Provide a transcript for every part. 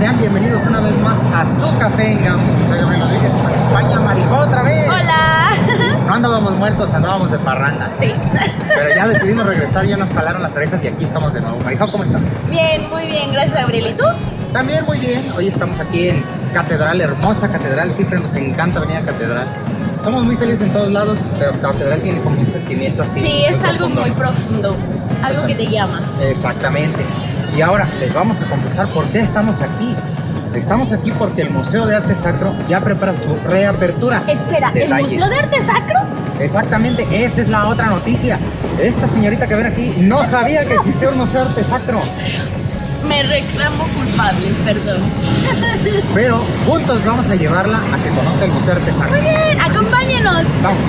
Sean bienvenidos una vez más a su café en Gaudium. Soy Gabriel Rodríguez y me acompaña otra vez. Hola. No andábamos muertos, andábamos de parranda. Sí. Pero ya decidimos regresar, ya nos jalaron las orejas y aquí estamos de nuevo. Marijó, ¿cómo estás? Bien, muy bien, gracias Gabriel. ¿Y tú? También muy bien. Hoy estamos aquí en Catedral, hermosa Catedral. Siempre nos encanta venir a Catedral. Somos muy felices en todos lados, pero Catedral tiene como un sentimiento así. Sí, es algo profundo. muy profundo, algo que te llama. Exactamente. Y ahora les vamos a confesar por qué estamos aquí. Estamos aquí porque el Museo de Arte Sacro ya prepara su reapertura. Espera, ¿el. Museo de Arte Sacro? Exactamente, esa es la otra noticia. Esta señorita que ven aquí no sabía que existía un Museo de Arte Sacro. Me reclamo culpable, perdón. Pero juntos vamos a llevarla a que conozca el Museo de Arte Sacro. Muy bien, acompáñenos. Vamos.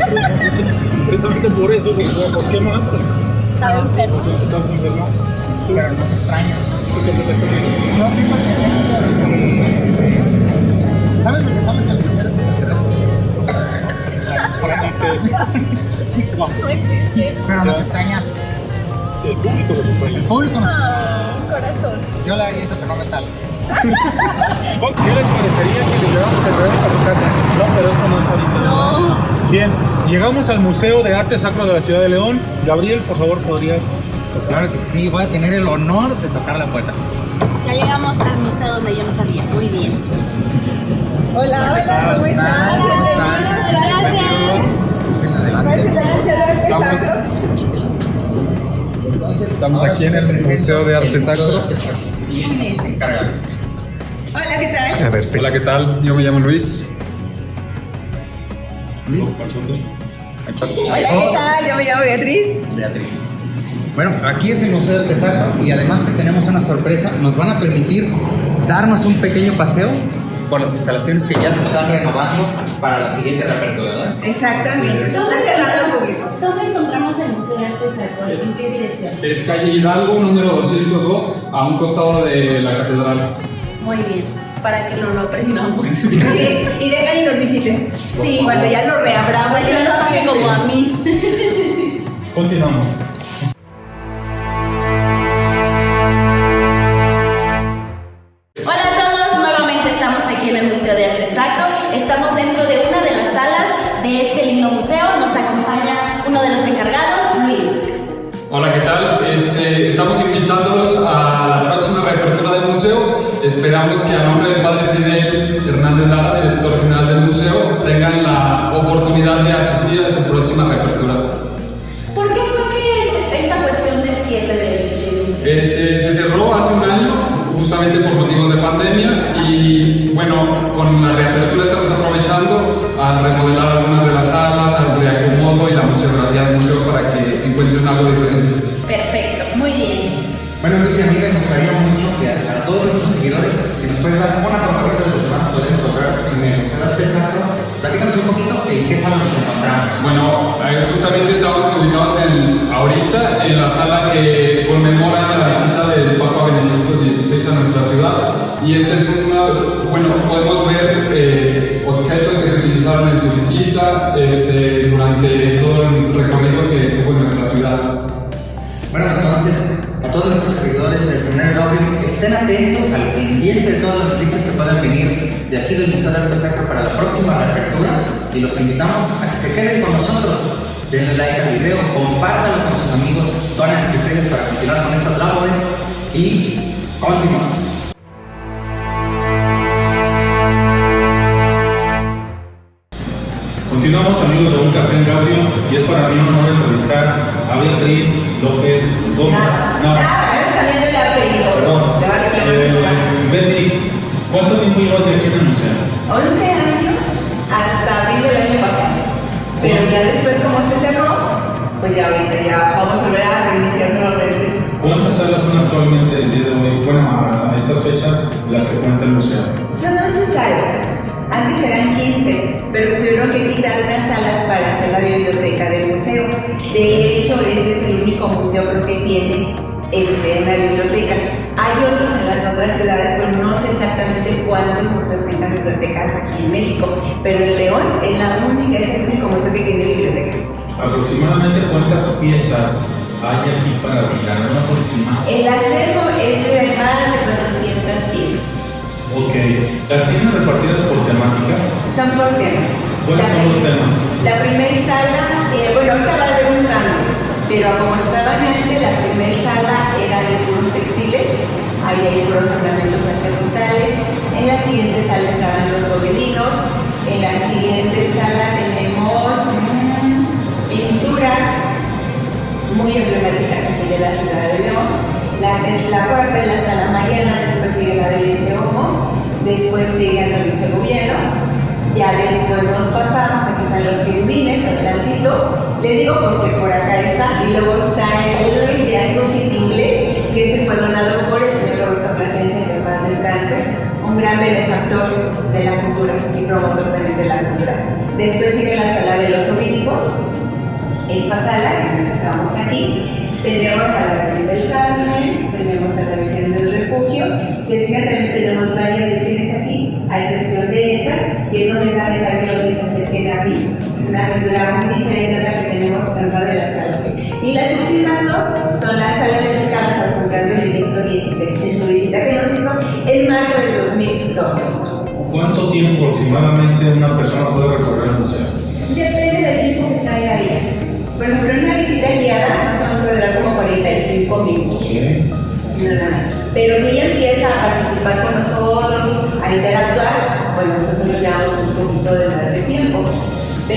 Precisamente por eso, porque ¿por qué más? Estaba enfermo. ¿Estás enfermo? Pero nos extraña. ¿Tú qué te estás viendo? Yo fíjate que... ¿Sabes lo que sabes el museo extraterrestre? ¿Por eso? No, No. Pero nos extrañas. el público lo que El extraña. público nos... Ah, corazón. Yo le haría eso, pero no me sale. ¿Qué les parecería que llegáramos a traer a su casa? No, pero esto no es ahorita. No. Bien, llegamos al Museo de Arte Sacro de la Ciudad de León. Gabriel, por favor, podrías. Claro que sí, voy a tener el honor de tocar la puerta. Ya llegamos al museo donde yo no sabía. Muy bien. Hola, hola, ¿cómo están? Bienvenidos, Gracias. En adelante. gracias. Entonces, Estamos aquí en el Museo de Arte el Sacro. Hola, ¿qué tal? A ver, Hola, ¿qué tal? Yo me llamo Luis. Luis. Hola, ¿qué tal? Yo me llamo Beatriz. Beatriz. Bueno, aquí es el Museo de Arte Sacro y además que tenemos una sorpresa. Nos van a permitir darnos un pequeño paseo por las instalaciones que ya se están renovando para la siguiente reapertura, ¿verdad? Exactamente. Está cerrado al público. ¿Dónde encontramos el Museo de Arte Sacro? ¿En qué dirección? Es calle Hidalgo, número 202, a un costado de la catedral. Muy bien, para que no lo aprendamos. Sí, y vengan y nos visiten. Sí. Cuando ya lo reabramos. Para que no nos pase como a mí. Continuamos. Que encuentren algo diferente. Perfecto, muy bien. Bueno, Luis y a mí me gustaría mucho que a, a todos nuestros seguidores, si nos puedes dar una probadita de lo que van a poder encontrar en el Museo de Arte Sacro, platícanos un poquito en qué sala nos encontramos. Bueno, justamente estamos ubicados en, ahorita en la sala que conmemora la visita del Papa Benedicto XVI a nuestra ciudad. Y esta es una, bueno, podemos ver eh, objetos se utilizaron en su visita este, durante todo el recorrido que tuvo en nuestra ciudad. Bueno, entonces, a todos nuestros seguidores del Seminario Gaudium, estén atentos al pendiente de todas las noticias que puedan venir de aquí del Museo de Arte Sacro para la próxima reapertura y los invitamos a que se queden con nosotros. Denle like al video, compártanlo con sus amigos, que tiene este, una biblioteca. Hay otros en las otras ciudades, pero no sé exactamente cuántos museos tengan bibliotecas aquí en México. Pero el León es la única, es el único museo que tiene biblioteca. ¿Aproximadamente cuántas piezas hay aquí para brincar una aproximada? El acervo es de más de 400 piezas. Ok, ¿las tienen repartidas por temáticas? Son por temas. ¿Cuáles La son los temas? La primera sala, eh, bueno, ahorita va a haber un cambio, pero como estaban antes, la primera sala era de puros textiles, ahí hay puros ornamentos sacerdotales, en la siguiente sala estaban los gobelinos, en la siguiente sala tenemos mm, pinturas muy emblemáticas aquí de la ciudad de León. La, la cuarta es la sala Mariana, después sigue la de Leche Homo, después sigue Antonio Gobierno, ya después nos pasamos, aquí están los querubines, adelantito, le digo porque por acá está, y luego está el diagnosis inglés, que este fue donado por el señor Roberto Plasencia, que paz descanse, un gran benefactor de la cultura y promotor también de la cultura. Después sigue la sala de los obispos, esta sala en la que estamos aquí. Tenemos a la Virgen del Carmen, tenemos a la Virgen del Refugio. Si fijan, también tenemos varias vírgenes aquí, a excepción de esta, que es donde está dejar que los se acerquen a mí. Es una pintura muy diferente a la que tenemos en una de las salas. Y las últimas dos son las salas dedicadas a San Pedro Benedicto XVI, en su visita que nos hizo en marzo del 2012. ¿Cuánto tiempo aproximadamente una persona puede recorrer el museo? Depende del tiempo que traiga ella. Por ejemplo, una visita guiada más o menos puede durar como 45 minutos. Nada más. Pero si ella empieza a participar con nosotros, a interactuar, bueno, entonces nos llevamos un poquito de más de tiempo.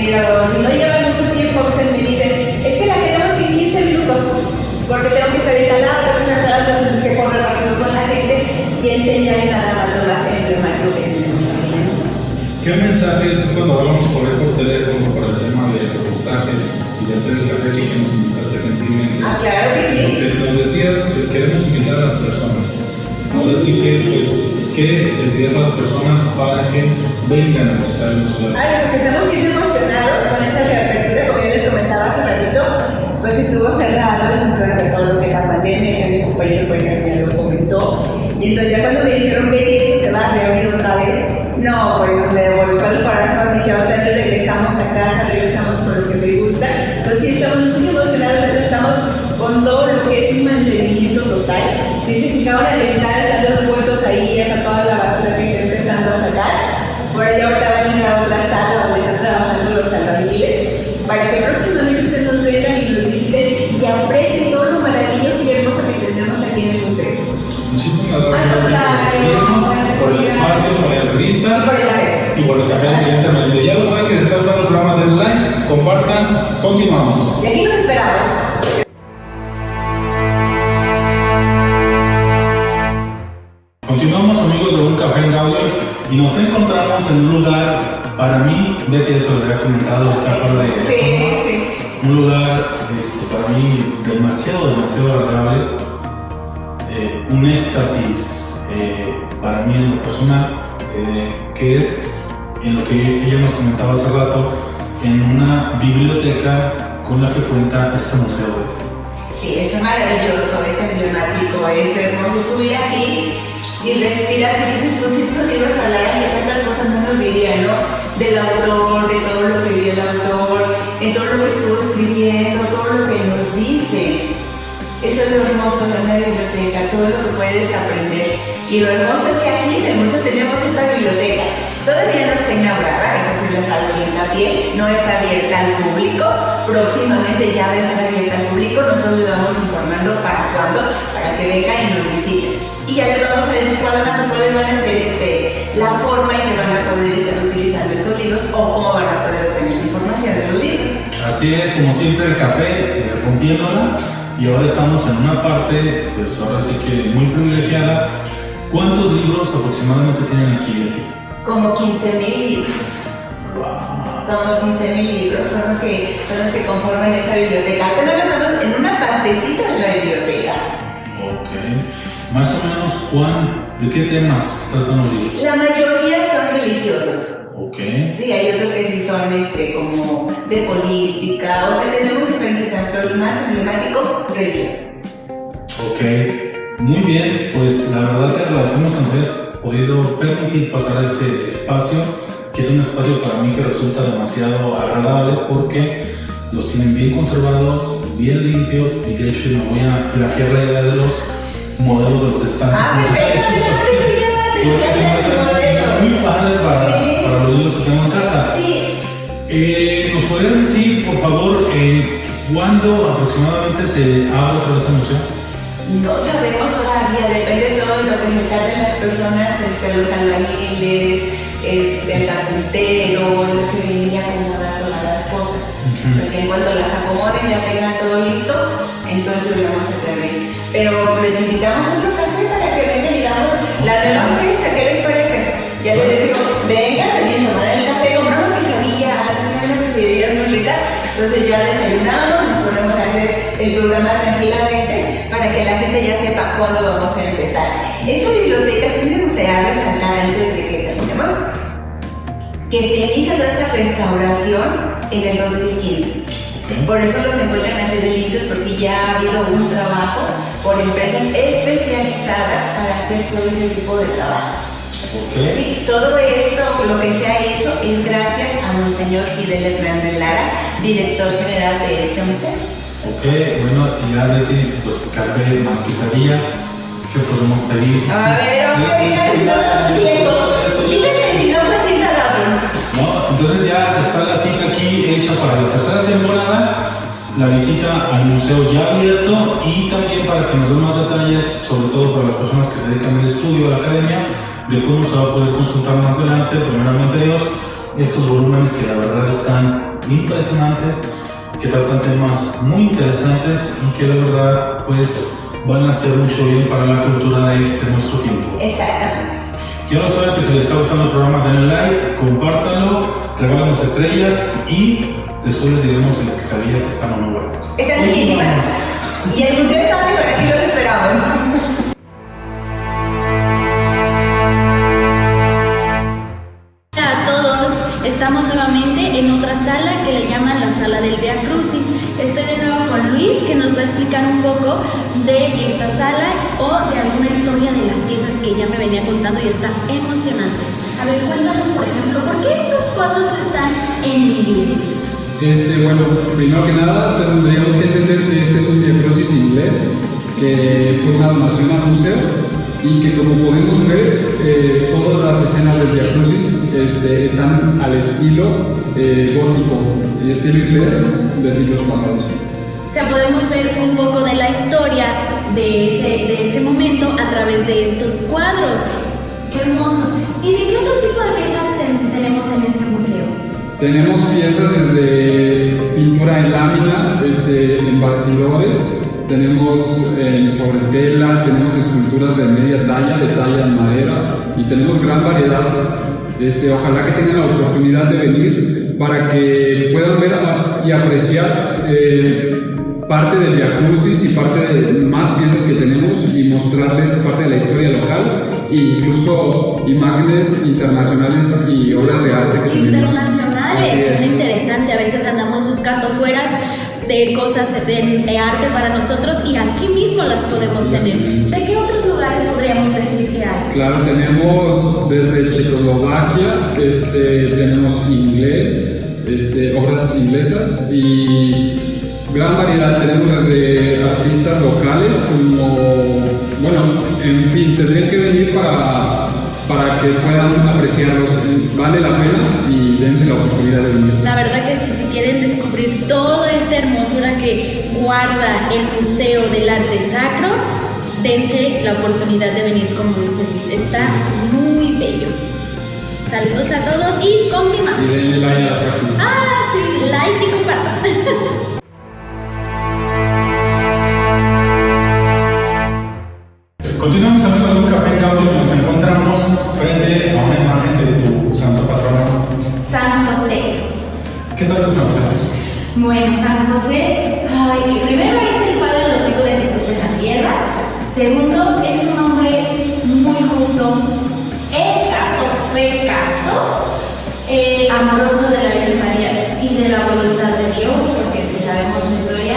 Pero si no lleva mucho tiempo, a veces me dicen, es que la queremos en 15 minutos, porque tengo que estar instalado, tengo que estar instalado, entonces que correr rápido con la gente y enseñarle nada más lo más emblemático que tenemos el. ¿Qué mensaje cuando hablamos por por teléfono por el tema del reportaje y de hacer el café que nos invitaste gentilmente? Ah, claro que sí. Este, nos decías, pues queremos invitar a las personas. Ahora sí que, pues, ¿qué les dirías a las personas para que vengan a visitar el museo? Ay, pues que estamos bien estuvo cerrado el museo de todo lo que es la pandemia, que mi compañero ya lo comentó. Y entonces ya cuando me dijeron, esto se va a reabrir otra vez, no, pues me volvió el corazón, dije, otra vez regresamos a casa, regresamos por lo que me gusta. Entonces sí, estamos muy emocionados, estamos con todo lo que es un mantenimiento total. Si se fijaron Betty, por el espacio, por la entrevista Y por el café. evidentemente. Ya lo saben que les está gustando el programa del like, compartan, continuamos. Y aquí nos esperamos. Continuamos amigos de Un Café en Gaudio y nos encontramos en un lugar, para mí, Betty ya te lo había comentado acá fuera de Sí, sí. un lugar este, para mí demasiado, demasiado agradable, un éxtasis eh, para mí en lo personal, eh, que es en lo que ella nos comentaba hace rato, en una biblioteca con la que cuenta este museo. Sí, es maravilloso, es emblemático, es hermoso subir aquí y respirar. Si dices tú, si estos libros hablaran de tantas cosas, no nos dirían, ¿no? Del autor, de todo lo que vivió el autor, de todo lo que estuvo escribiendo, todo lo que nos dice. Eso es lo hermoso de una biblioteca, todo lo que puedes aprender. Y lo hermoso es que aquí en el museo tenemos esta biblioteca. Todavía no está inaugurada, eso sí les hago hincapié, no está abierta al público. Próximamente ya va a estar abierta al público, nosotros les vamos informando para cuándo, para que vengan y nos visiten. Y ya les vamos a decir cuáles van, cuáles van a ser este, la forma en que van a poder estar utilizando estos libros o cómo van a poder obtener información. Así es, como siempre el café, eh, rompiéndola. Y ahora estamos en una parte, pues ahora sí que muy privilegiada. ¿Cuántos libros aproximadamente tienen aquí, Betty? Como 15 mil libros. Como 15 mil libros son los, que, son los que conforman esa biblioteca. Apenas estamos en una partecita de la biblioteca. Ok. Más o menos, ¿cuán, ¿de qué temas tratan los libros? La mayoría son religiosos. Ok. Sí, hay otros que sí son este, como de política, o sea, tenemos diferentes temas, pero el más emblemático, religión. Ok, muy bien, pues la verdad te agradecemos que nos hayas podido permitir pasar este espacio, que es un espacio para mí que resulta demasiado agradable porque los tienen bien conservados, bien limpios y de hecho me voy a plagiar la idea de los modelos de los estantes. Ah, perfecto, hace modelo. muy padre para, tengo en casa. Sí, Eh, ¿Nos podrías decir, por favor, eh, cuándo aproximadamente se abre otra vez el museo? no sabemos todavía, depende todo de lo que se tarden las personas, este, los albañiles, este, el carpintero, lo que viene y acomoda todas las cosas. Entonces, en cuanto las acomoden, ya tengan todo listo, entonces lo vamos a abrir. Pero les invitamos a otro café para que vengan y damos la nueva fecha, ¿qué les parece? Ya les digo, vengan, quesadillas muy ricas, entonces ya desayunamos, nos ponemos a hacer el programa tranquilamente para que la gente ya sepa cuándo vamos a empezar. Esta biblioteca sí me gustaría resaltar antes de que terminemos que se inicia toda esta restauración en el 2015. Ok. Por eso los encuentran así de limpios porque ya ha habido un trabajo por empresas especializadas para hacer todo ese tipo de trabajos. Sí, todo esto, lo que se ha hecho, es gracias a Monseñor Fidel Hernández Lara, director general de este museo. Ok, bueno, y ya pues café más quesadillas, ¿qué podemos pedir? A ver, estás haciendo. Díganme si no pues sienta cabrón. ¿No? Entonces ya está la cita aquí hecha para la tercera temporada, la visita al museo ya abierto y también para que nos den más detalles, sobre todo para las personas que se dedican al estudio, a la academia, de cómo se va a poder consultar más adelante, primeramente Dios, estos volúmenes que la verdad están impresionantes, que tratan temas muy interesantes y que la verdad pues van a hacer mucho bien para la cultura de, de nuestro tiempo. Exactamente. Quiero saber que si les está gustando el programa, denle like, compártanlo, regálanos estrellas y después les diremos si las quesadillas están o no buenas. Están riquísimas. Y el museo está mejor, aquí los esperamos. Y está emocionante. A ver, cuéntanos por ejemplo, ¿por qué estos cuadros están en inglés? Este, bueno, primero que nada tendríamos que entender que este es un diacrosis inglés que fue una donación al museo y que como podemos ver eh, todas las escenas del diacrosis este, están al estilo eh, gótico, el estilo inglés de siglos pasados. O sea, podemos ver un poco de la historia de ese, de ese momento a través de estos cuadros. ¡Qué hermoso! ¿Y de qué otro tipo de piezas ten- tenemos en este museo? Tenemos piezas desde pintura en lámina, este, en bastidores, tenemos eh, sobre tela, tenemos esculturas de media talla, de talla en madera y tenemos gran variedad. Este, ojalá que tengan la oportunidad de venir para que puedan ver y apreciar eh, parte del Via Crucis y parte de más piezas que tenemos y mostrarles parte de la historia local e incluso imágenes internacionales y obras de arte que tenemos. Internacionales, es interesante. A veces andamos buscando fueras de cosas de, de arte para nosotros y aquí mismo las podemos tener. ¿De qué otros lugares podríamos decir que hay? Claro, tenemos desde Checoslovaquia, este, tenemos inglés, este, obras inglesas y gran variedad. Tenemos desde artistas locales como, bueno, en fin, tendrían que venir para, para que puedan apreciarlos. Vale la pena y dense la oportunidad de venir. La verdad que sí, si quieren descubrir toda esta hermosura que guarda el Museo del Arte Sacro, dense la oportunidad de venir como dice. Está muy bello. Saludos a todos y continuamos. Y denle like a la página. Ah, sí, like y compartan. Continuamos amigos de un café en audio, nos encontramos frente a una imagen de tu santo patrono. San José. ¿Qué sabes de San José? Bueno, San José, primero es el padre adoptivo de Jesús en la tierra, segundo es un hombre muy justo, es casto, fue casto, eh, amoroso de la Virgen María y de la voluntad de Dios, porque si sabemos su historia,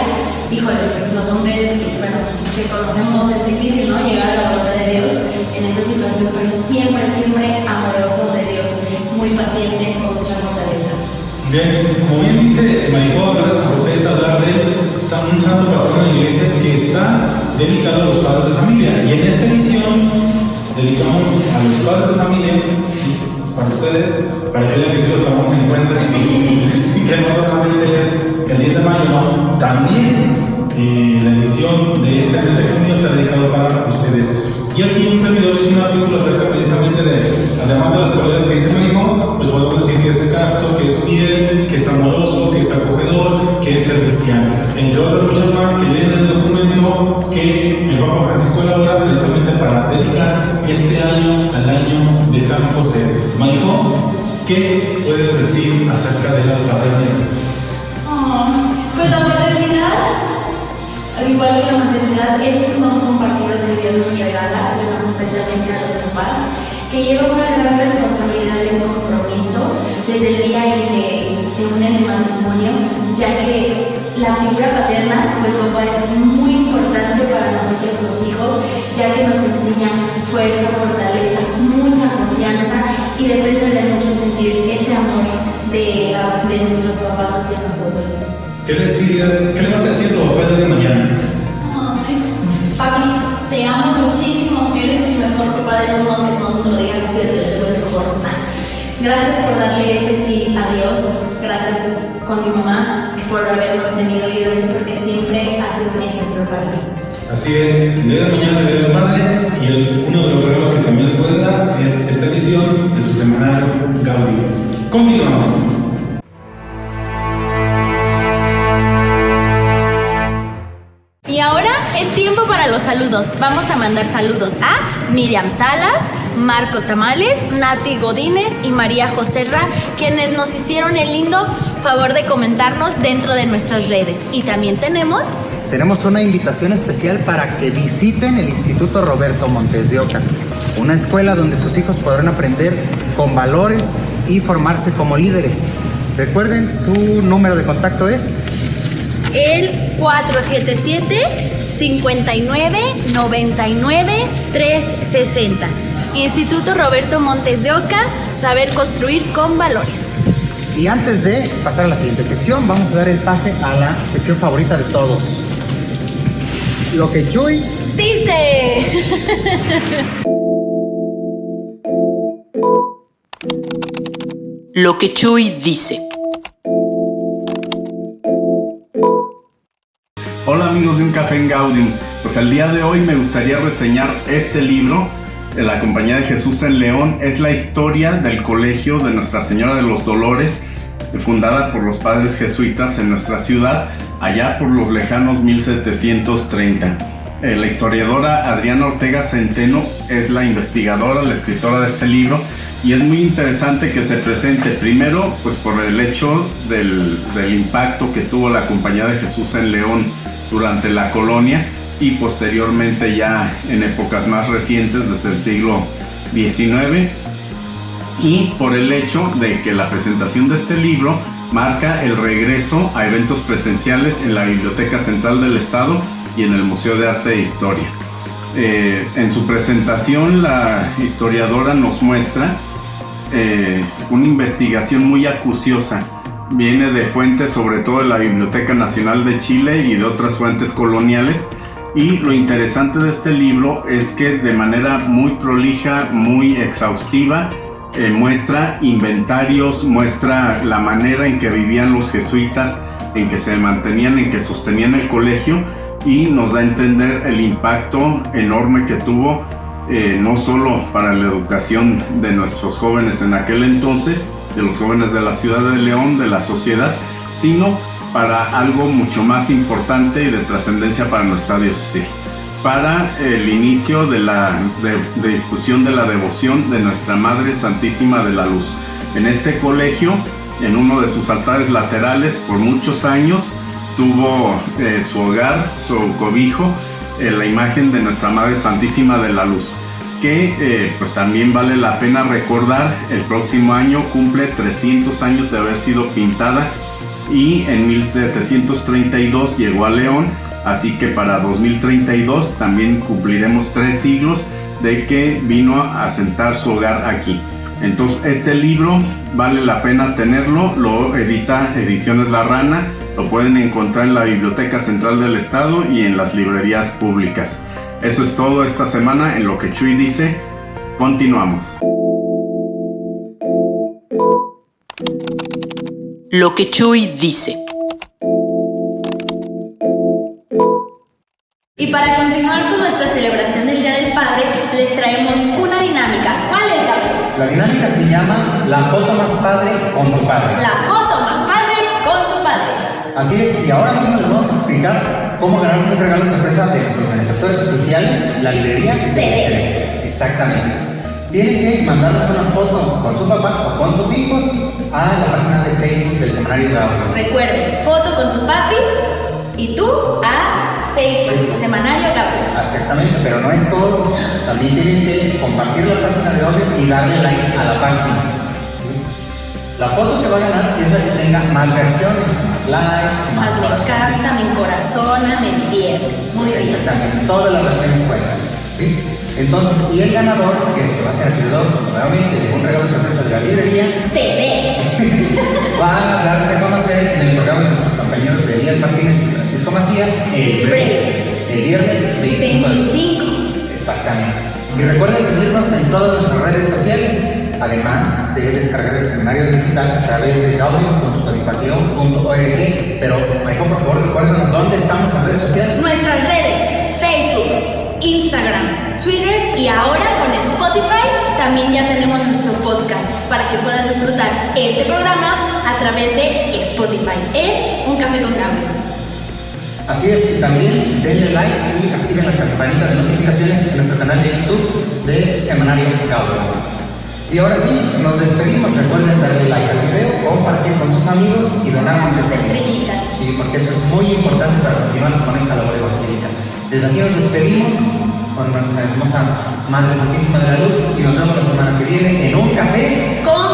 híjoles, los hombres, bueno, que conocemos es difícil, ¿no? Llegar pero siempre, siempre amoroso de Dios, muy paciente, con mucha fortaleza. Bien, como bien dice Maricó, hablar San José es hablar de un santo patrono de la iglesia que está dedicado a los padres de familia. Y en esta edición dedicamos a los padres de familia, para ustedes, para que vean que sí los tomamos en cuenta y que no solamente es el 10 de mayo, también eh, la edición de este mes de junio está dedicado para ustedes. Y aquí un servidor hizo un artículo acerca precisamente de, además de las cualidades que dice Marijo, pues podemos decir que es casto, que es fiel, que es amoroso, que es acogedor, que es servicial. Entre otras muchas más que vienen en el documento que el Papa Francisco elabora precisamente para dedicar este año al año de San José. Marijo, ¿qué puedes decir acerca de la paternidad? Oh, pues la maternidad, al igual que la maternidad, es compartido que Nos regala, especialmente a los papás, que lleva una gran responsabilidad y un compromiso desde el día en que se unen en matrimonio, ya que la figura paterna o el papá es muy importante para nosotros los hijos, ya que nos enseña fuerza, fortaleza, mucha confianza y depende de mucho sentir ese amor de, de nuestros papás hacia nosotros. ¿Qué decir- qué le vas a decir a papá de mañana? Te amo muchísimo, eres el mejor papá del mundo, aunque no te lo digan es cierto, yo tengo el mejor. Gracias por darle ese sí a Dios, gracias con mi mamá por habernos tenido y gracias porque siempre ha sido un ejemplo para mí. Así es, el día de mañana, el día del padre, y uno de los regalos que también les puede dar es esta edición de su semanario Gaudí. Continuamos. Los saludos. Vamos a mandar saludos a Miriam Salas, Marcos Tamales, Nati Godínez y María Joserra, quienes nos hicieron el lindo favor de comentarnos dentro de nuestras redes. Y también tenemos Tenemos una invitación especial para que visiten el Instituto Roberto Montes de Oca, una escuela donde sus hijos podrán aprender con valores y formarse como líderes. Recuerden, su número de contacto es el 477 59 99 360. Instituto Roberto Montes de Oca, saber construir con valores. Y antes de pasar a la siguiente sección, vamos a dar el pase a la sección favorita de todos. Lo que Chuy Dice. Lo que Chuy dice. Hola amigos de Un Café en Gaudium. Pues el día de hoy me gustaría reseñar este libro de la Compañía de Jesús en León. Es la historia del Colegio de Nuestra Señora de los Dolores, fundada por los padres jesuitas en nuestra ciudad, allá por los lejanos 1730. Eh, la historiadora Adriana Ortega Centeno es la investigadora, la escritora de este libro y es muy interesante que se presente primero pues por el hecho del, del impacto que tuvo la Compañía de Jesús en León durante la colonia y posteriormente ya en épocas más recientes desde el siglo XIX y por el hecho de que la presentación de este libro marca el regreso a eventos presenciales en la Biblioteca Central del Estado y en el Museo de Arte e Historia. Eh, en su presentación la historiadora nos muestra eh, una investigación muy acuciosa. Viene de fuentes sobre todo de la Biblioteca Nacional de Chile y de otras fuentes coloniales. Y lo interesante de este libro es que de manera muy prolija, muy exhaustiva, eh, muestra inventarios, muestra la manera en que vivían los jesuitas, en que se mantenían, en que sostenían el colegio y nos da a entender el impacto enorme que tuvo eh, no solo para la educación de nuestros jóvenes en aquel entonces, de los jóvenes de la ciudad de León, de la sociedad, sino para algo mucho más importante y de trascendencia para nuestra diócesis, para el inicio de la difusión de la devoción de nuestra Madre Santísima de la Luz. En este colegio en uno de sus altares laterales por muchos años tuvo eh, su hogar, su cobijo, eh, la imagen de nuestra Madre Santísima de la Luz, que eh, pues también vale la pena recordar, el próximo año cumple 300 años de haber sido pintada y en 1732 llegó a León, así que para 2032 también cumpliremos tres siglos de que vino a sentar su hogar aquí. Entonces este libro vale la pena tenerlo, lo edita Ediciones La Rana, lo pueden encontrar en la Biblioteca Central del Estado y en las librerías públicas. Eso es todo esta semana en lo que Chuy dice. Continuamos. Lo que Chuy dice. Y para continuar con nuestra celebración del Día del Padre, les traemos una dinámica. ¿Cuál es, David? La dinámica se llama La foto más padre con tu padre. La foto más padre con tu padre. Así es, y ahora mismo les vamos a explicar cómo ganarse un regalo sorpresa de nuestros benefactores especiales, la librería CD. Exactamente. Tienen que mandarnos una foto con su papá o con sus hijos a la página de Facebook del Semanario Gaudio. Recuerden, foto con tu papi y tú a Facebook, Semanario Gabriel. Exactamente, pero no es todo. También tienen que compartir la página de audio y darle like a la página. La foto que va a ganar es la que tenga más reacciones, más likes, más, Más me encanta, me encorazona, me entiende. Muy bien. Exactamente, todas las reacciones cuentan. ¿sí? Entonces, y el ganador, que se va a ser acreedor nuevamente de un regalo sorpresa de la librería, CD. va a darse a conocer en el programa de nuestros compañeros de Elías Martínez y Francisco Macías el, Break. el viernes 25 de 25. Exactamente. Y recuerden seguirnos en todas nuestras redes sociales, además de descargar el seminario digital a través de audio.toripatreon.org. Pero, Michael, por favor, recuérdanos dónde estamos en redes sociales. Nuestras redes, Facebook, Instagram, Twitter y ahora con Spotify también ya tenemos nuestro podcast para que puedas disfrutar este programa a través de Spotify en Un Café con Gabriel. Así es, y también denle like y activen la campanita de notificaciones en nuestro canal de YouTube de Semanario Gaudio. Y ahora sí, nos despedimos. Recuerden darle like al video, compartir con sus amigos y donarnos Sus este estrellitas. Sí, porque eso es muy importante para continuar con esta labor evangélica. Desde aquí nos despedimos con nuestra hermosa Madre Santísima de la Luz y nos vemos la semana que viene en un café Con